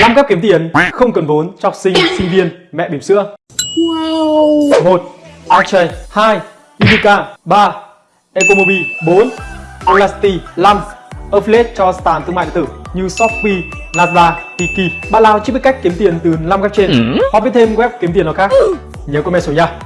5 cách kiếm tiền không cần vốn cho học sinh, sinh viên, mẹ bỉm sữa. Wow. 1. Archie 2. Unica 3. Ecomobi 4. Elasti 5. Affiliate cho sàn thương mại điện tử như Shopee, Lazada, Tiki. Bạn nào chưa biết cách kiếm tiền từ 5 cách trên ừ. hoặc biết thêm web kiếm tiền nào khác, ừ. nhớ comment xuống nha.